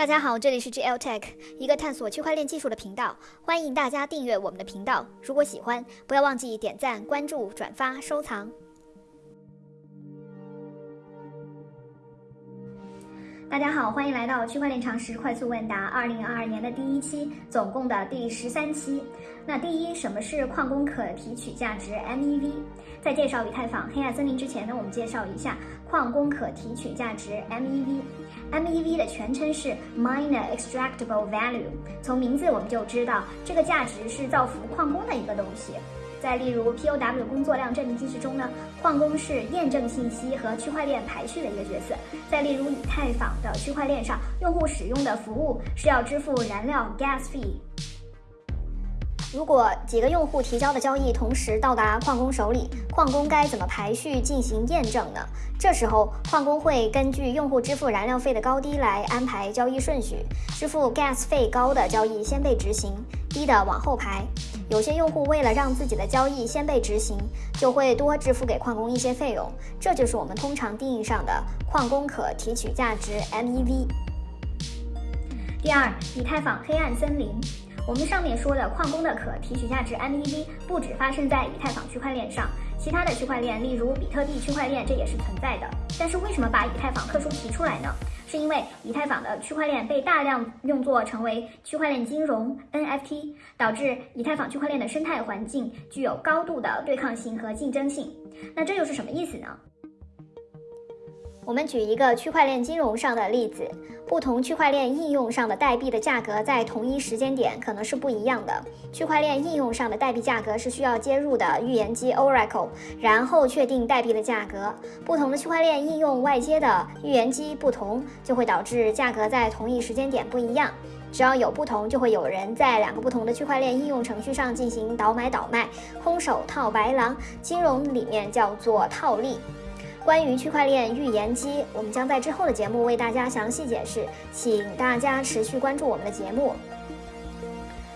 大家好，这里是 GL Tech，一个探索区块链技术的频道。欢迎大家订阅我们的频道。如果喜欢，不要忘记点赞、关注、转发、收藏。大家好，欢迎来到区块链常识快速问答二零二二年的第一期，总共的第十三期。那第一，什么是矿工可提取价值 MEV？在介绍以太坊黑暗森林之前呢，我们介绍一下矿工可提取价值 MEV。MEV 的全称是 Miner Extractable Value。从名字我们就知道，这个价值是造福矿工的一个东西。在例如 POW 工作量证明机制中呢，矿工是验证信息和区块链排序的一个角色。在例如以太坊的区块链上，用户使用的服务是要支付燃料 gas fee。如果几个用户提交的交易同时到达矿工手里，矿工该怎么排序进行验证呢？这时候，矿工会根据用户支付燃料费的高低来安排交易顺序，支付 gas 费高的交易先被执行，低的往后排。有些用户为了让自己的交易先被执行，就会多支付给矿工一些费用，这就是我们通常定义上的矿工可提取价值 MEV。第二，以太坊黑暗森林。我们上面说的矿工的可提取价值 MEV 不只发生在以太坊区块链上，其他的区块链，例如比特币区块链，这也是存在的。但是为什么把以太坊特殊提出来呢？是因为以太坊的区块链被大量用作成为区块链金融 NFT，导致以太坊区块链的生态环境具有高度的对抗性和竞争性。那这又是什么意思呢？我们举一个区块链金融上的例子，不同区块链应用上的代币的价格在同一时间点可能是不一样的。区块链应用上的代币价格是需要接入的预言机 Oracle，然后确定代币的价格。不同的区块链应用外接的预言机不同，就会导致价格在同一时间点不一样。只要有不同，就会有人在两个不同的区块链应用程序上进行倒买倒卖，空手套白狼，金融里面叫做套利。关于区块链预言机，我们将在之后的节目为大家详细解释，请大家持续关注我们的节目。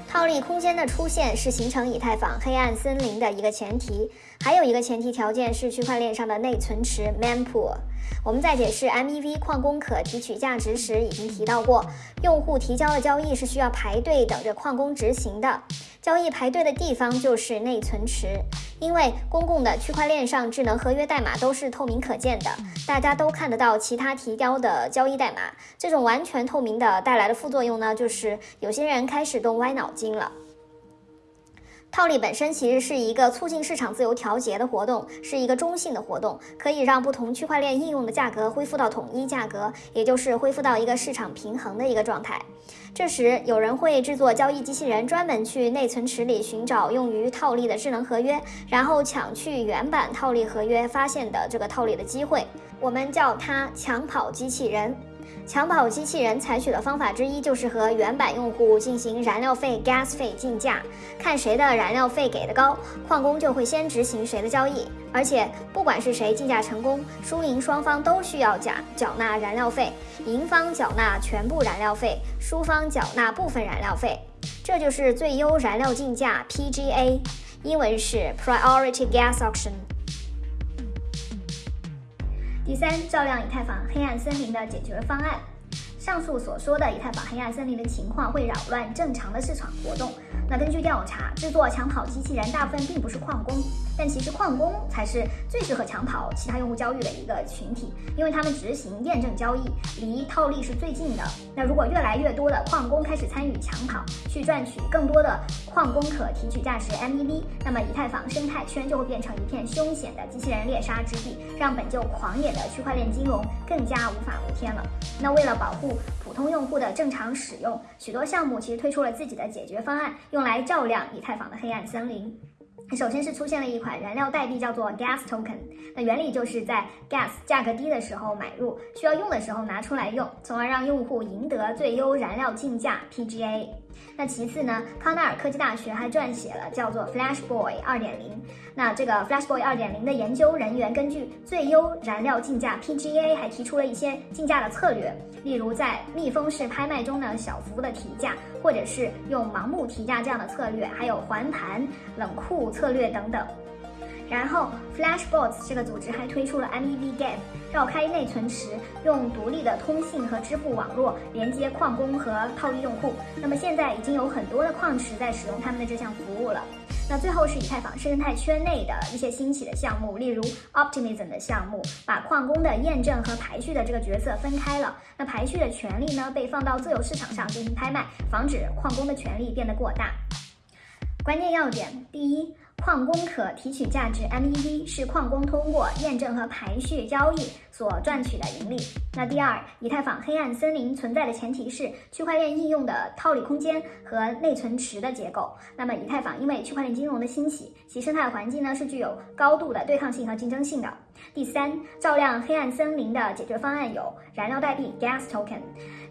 套利空间的出现是形成以太坊黑暗森林的一个前提，还有一个前提条件是区块链上的内存池 mempool。我们在解释 MEV 矿工可提取价值时已经提到过，用户提交的交易是需要排队等着矿工执行的，交易排队的地方就是内存池。因为公共的区块链上智能合约代码都是透明可见的，大家都看得到其他提交的交易代码。这种完全透明的带来的副作用呢，就是有些人开始动歪脑筋了。套利本身其实是一个促进市场自由调节的活动，是一个中性的活动，可以让不同区块链应用的价格恢复到统一价格，也就是恢复到一个市场平衡的一个状态。这时，有人会制作交易机器人，专门去内存池里寻找用于套利的智能合约，然后抢去原版套利合约发现的这个套利的机会。我们叫它抢跑机器人。抢跑机器人采取的方法之一就是和原版用户进行燃料费 gas 费竞价，看谁的燃料费给的高，矿工就会先执行谁的交易。而且不管是谁竞价成功，输赢双方都需要缴缴纳燃料费，赢方缴纳全部燃料费，输方缴纳部分燃料费。这就是最优燃料竞价 PGA，英文是 Priority Gas Auction。第三，照亮以太坊黑暗森林的解决方案。上述所说的以太坊黑暗森林的情况会扰乱正常的市场活动。那根据调查，制作抢跑机器人大部分并不是矿工，但其实矿工才是最适合抢跑其他用户交易的一个群体，因为他们执行验证交易，离套利是最近的。那如果越来越多的矿工开始参与抢跑，去赚取更多的矿工可提取价值 MEV，那么以太坊生态圈就会变成一片凶险的机器人猎杀之地，让本就狂野的区块链金融更加无法无天了。那为了保护普通用户的正常使用，许多项目其实推出了自己的解决方案。用来照亮以太坊的黑暗森林。首先是出现了一款燃料代币，叫做 Gas Token。那原理就是在 Gas 价格低的时候买入，需要用的时候拿出来用，从而让用户赢得最优燃料竞价 PGA。那其次呢，康奈尔科技大学还撰写了叫做 Flashboy 二点零。那这个 Flashboy 二点零的研究人员根据最优燃料竞价 PGA，还提出了一些竞价的策略，例如在密封式拍卖中呢小幅的提价，或者是用盲目提价这样的策略，还有还盘冷库策略等等。然后，Flashbots 这个组织还推出了 MEVGAF，绕开内存池，用独立的通信和支付网络连接矿工和套利用户。那么现在已经有很多的矿池在使用他们的这项服务了。那最后是以太坊生态圈内的一些兴起的项目，例如 Optimism 的项目，把矿工的验证和排序的这个角色分开了。那排序的权利呢，被放到自由市场上进行拍卖，防止矿工的权利变得过大。关键要点：第一。矿工可提取价值 MEV 是矿工通过验证和排序交易所赚取的盈利。那第二，以太坊黑暗森林存在的前提是区块链应用的套利空间和内存池的结构。那么以太坊因为区块链金融的兴起，其生态环境呢是具有高度的对抗性和竞争性的。第三，照亮黑暗森林的解决方案有燃料代币 Gas Token，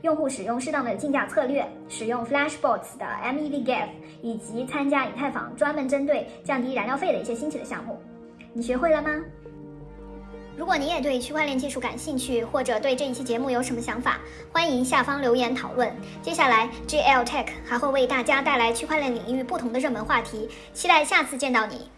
用户使用适当的竞价策略，使用 Flashbots 的 MEVGAF，以及参加以太坊专门针对降低燃料费的一些新奇的项目。你学会了吗？如果你也对区块链技术感兴趣，或者对这一期节目有什么想法，欢迎下方留言讨论。接下来，GL Tech 还会为大家带来区块链领域不同的热门话题，期待下次见到你。